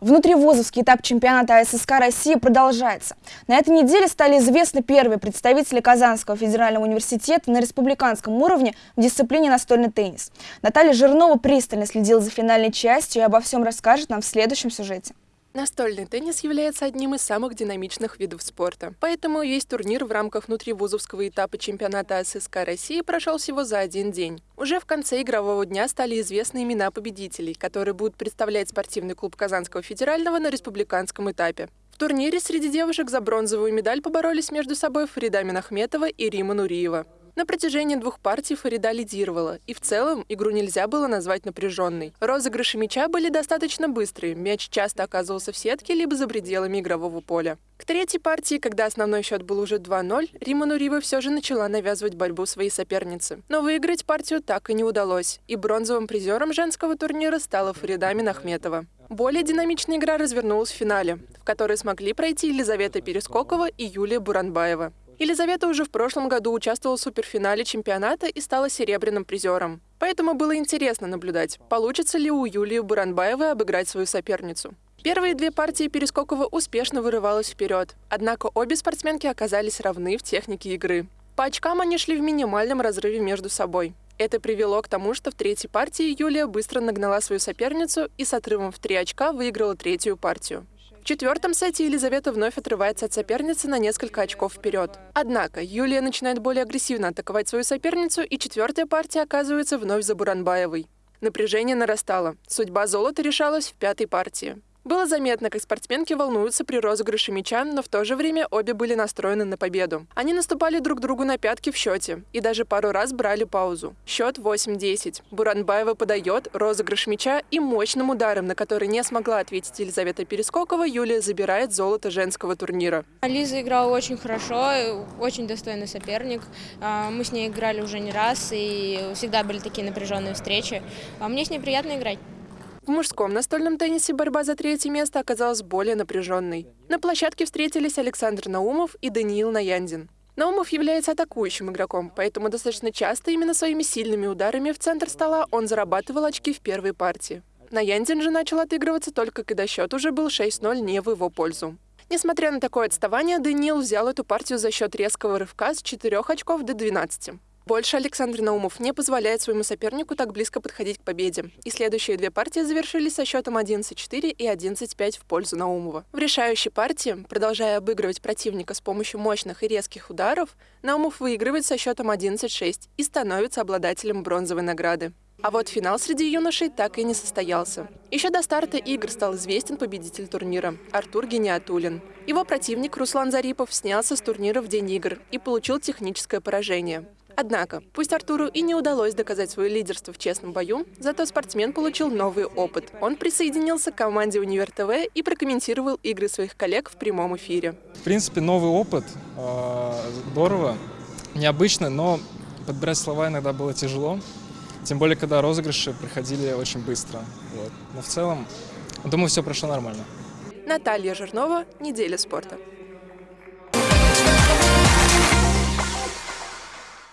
Внутривузовский этап чемпионата ССК России продолжается. На этой неделе стали известны первые представители Казанского федерального университета на республиканском уровне в дисциплине настольный теннис. Наталья Жирнова пристально следила за финальной частью и обо всем расскажет нам в следующем сюжете. Настольный теннис является одним из самых динамичных видов спорта. Поэтому весь турнир в рамках внутривузовского этапа чемпионата ССК России прошел всего за один день. Уже в конце игрового дня стали известны имена победителей, которые будут представлять спортивный клуб Казанского федерального на республиканском этапе. В турнире среди девушек за бронзовую медаль поборолись между собой Фарида Минахметова и Рима Нуриева. На протяжении двух партий Фарида лидировала, и в целом игру нельзя было назвать напряженной. Розыгрыши мяча были достаточно быстрые, мяч часто оказывался в сетке либо за пределами игрового поля. К третьей партии, когда основной счет был уже 2-0, Рима Нурива все же начала навязывать борьбу своей сопернице. Но выиграть партию так и не удалось, и бронзовым призером женского турнира стала Фарида Минахметова. Более динамичная игра развернулась в финале, в которой смогли пройти Елизавета Перескокова и Юлия Буранбаева. Елизавета уже в прошлом году участвовала в суперфинале чемпионата и стала серебряным призером. Поэтому было интересно наблюдать, получится ли у Юлии Буранбаевой обыграть свою соперницу. Первые две партии Перескокова успешно вырывалась вперед, однако обе спортсменки оказались равны в технике игры. По очкам они шли в минимальном разрыве между собой. Это привело к тому, что в третьей партии Юлия быстро нагнала свою соперницу и с отрывом в три очка выиграла третью партию четвертом сете Елизавета вновь отрывается от соперницы на несколько очков вперед. Однако Юлия начинает более агрессивно атаковать свою соперницу, и четвертая партия оказывается вновь за Буранбаевой. Напряжение нарастало. Судьба золота решалась в пятой партии. Было заметно, как спортсменки волнуются при розыгрыше мяча, но в то же время обе были настроены на победу. Они наступали друг другу на пятки в счете и даже пару раз брали паузу. Счет 8-10. Буранбаева подает розыгрыш мяча и мощным ударом, на который не смогла ответить Елизавета Перескокова, Юлия забирает золото женского турнира. Лиза играла очень хорошо, очень достойный соперник. А, мы с ней играли уже не раз и всегда были такие напряженные встречи. А мне с ней приятно играть. В мужском настольном теннисе борьба за третье место оказалась более напряженной. На площадке встретились Александр Наумов и Даниил Наяндин. Наумов является атакующим игроком, поэтому достаточно часто именно своими сильными ударами в центр стола он зарабатывал очки в первой партии. Наяндин же начал отыгрываться только когда счет уже был 6-0 не в его пользу. Несмотря на такое отставание, Даниил взял эту партию за счет резкого рывка с 4 очков до 12. Больше Александр Наумов не позволяет своему сопернику так близко подходить к победе. И следующие две партии завершились со счетом 11-4 и 11-5 в пользу Наумова. В решающей партии, продолжая обыгрывать противника с помощью мощных и резких ударов, Наумов выигрывает со счетом 11-6 и становится обладателем бронзовой награды. А вот финал среди юношей так и не состоялся. Еще до старта игр стал известен победитель турнира – Артур Гениатулин. Его противник Руслан Зарипов снялся с турнира в день игр и получил техническое поражение. Однако, пусть Артуру и не удалось доказать свое лидерство в честном бою, зато спортсмен получил новый опыт. Он присоединился к команде Универ ТВ и прокомментировал игры своих коллег в прямом эфире. В принципе, новый опыт. Э, здорово, необычно, но подбирать слова иногда было тяжело. Тем более, когда розыгрыши приходили очень быстро. Вот. Но в целом, думаю, все прошло нормально. Наталья Жирнова, «Неделя спорта».